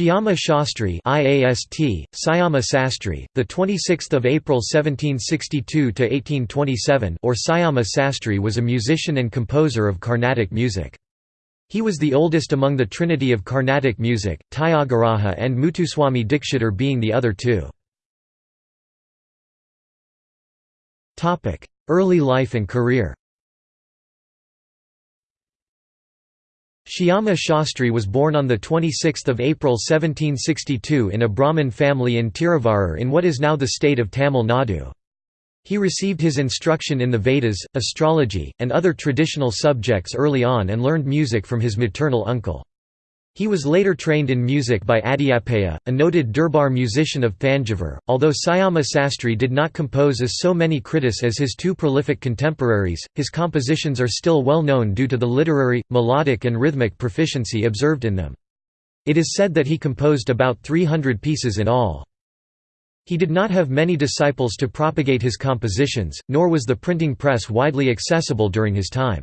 Shyama Shastri IAST, Syama Sastri, the 26th of April 1762 to 1827 or Syama Sastri was a musician and composer of Carnatic music. He was the oldest among the trinity of Carnatic music, Tyagaraja and Muthuswami Dikshitar being the other two. Early life and career Shyama Shastri was born on 26 April 1762 in a Brahmin family in Tiruvarur in what is now the state of Tamil Nadu. He received his instruction in the Vedas, astrology, and other traditional subjects early on and learned music from his maternal uncle. He was later trained in music by Adiyapaya, a noted Durbar musician of Thanjavur. Although Syama Sastri did not compose as so many kritis as his two prolific contemporaries, his compositions are still well known due to the literary, melodic, and rhythmic proficiency observed in them. It is said that he composed about 300 pieces in all. He did not have many disciples to propagate his compositions, nor was the printing press widely accessible during his time.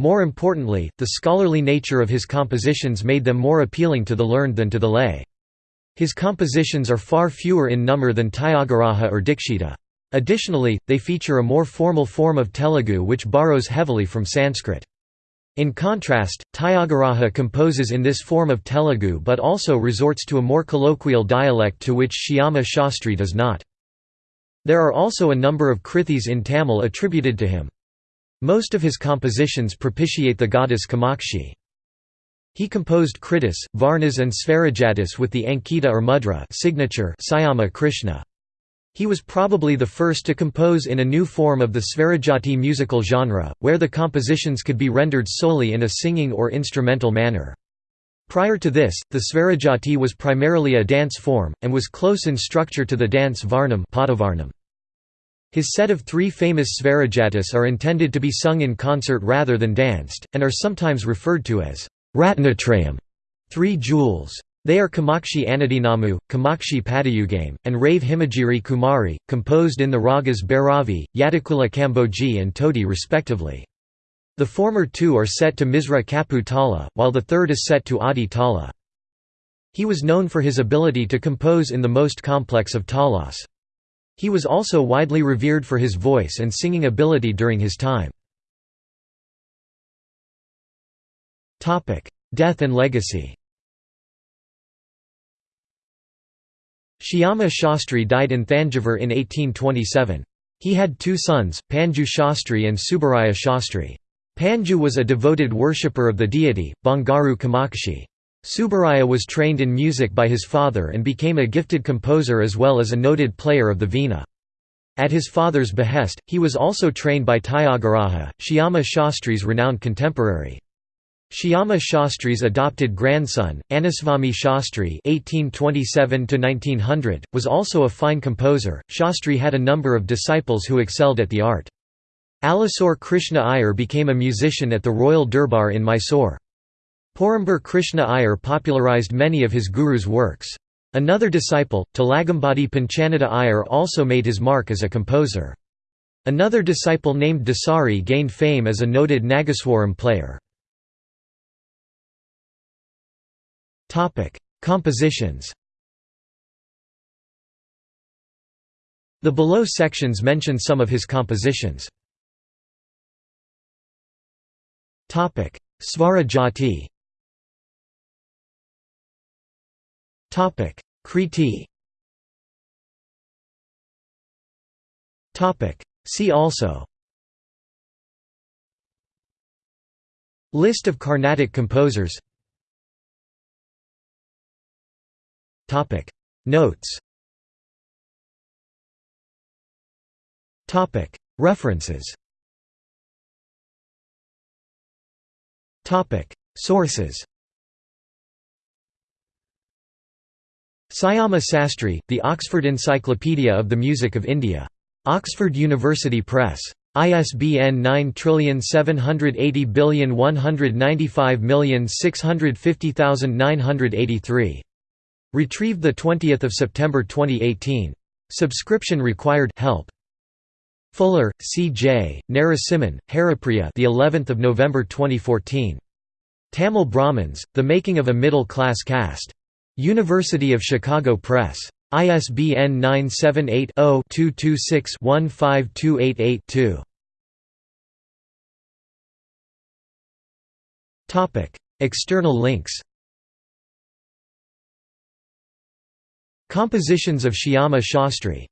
More importantly, the scholarly nature of his compositions made them more appealing to the learned than to the lay. His compositions are far fewer in number than Tyagaraja or Dikshita. Additionally, they feature a more formal form of Telugu which borrows heavily from Sanskrit. In contrast, Tyagaraja composes in this form of Telugu but also resorts to a more colloquial dialect to which Shyama Shastri does not. There are also a number of krithis in Tamil attributed to him. Most of his compositions propitiate the goddess Kamakshi. He composed kritis, varnas and svarajatis with the ankita or mudra signature Syama Krishna. He was probably the first to compose in a new form of the Svarajati musical genre, where the compositions could be rendered solely in a singing or instrumental manner. Prior to this, the Svarajati was primarily a dance form, and was close in structure to the dance Varnam his set of three famous Svarajatis are intended to be sung in concert rather than danced, and are sometimes referred to as Ratnatrayam three jewels. They are Kamakshi Anudinamu, Kamakshi Padayugame, and Rave Himagiri Kumari, composed in the ragas Bhairavi, Yadakula Kamboji and Todi respectively. The former two are set to Misra Kapu Tala, while the third is set to Adi Tala. He was known for his ability to compose in the most complex of talas. He was also widely revered for his voice and singing ability during his time. Death and legacy Shyama Shastri died in Thanjavur in 1827. He had two sons, Panju Shastri and Subaraya Shastri. Panju was a devoted worshipper of the deity, Bangaru Kamakshi. Subaraya was trained in music by his father and became a gifted composer as well as a noted player of the veena. At his father's behest, he was also trained by Tyagaraja, Shyama Shastri's renowned contemporary. Shyama Shastri's adopted grandson, Anuswami Shastri (1827–1900), was also a fine composer. Shastri had a number of disciples who excelled at the art. Alasore Krishna Iyer became a musician at the Royal Durbar in Mysore. Porumbar Krishna Iyer popularized many of his guru's works. Another disciple, Talagambadi Panchanada Iyer also made his mark as a composer. Another disciple named Dasari gained fame as a noted Nagaswaram player. Compositions The below sections mention some of his compositions. Svarajati Topic: Topic: See also. List of Carnatic composers. Topic: Notes. Topic: References. Topic: Sources. Syama Sastri, The Oxford Encyclopedia of the Music of India. Oxford University Press. ISBN 9780195650983. Retrieved 20 September 2018. Subscription required help. Fuller, C.J., Narasimhan, Haripriya the 11th of November 2014. Tamil Brahmins: The Making of a Middle Class Caste. University of Chicago Press. ISBN 978 0 226 15288 2. External links Compositions of Shyama Shastri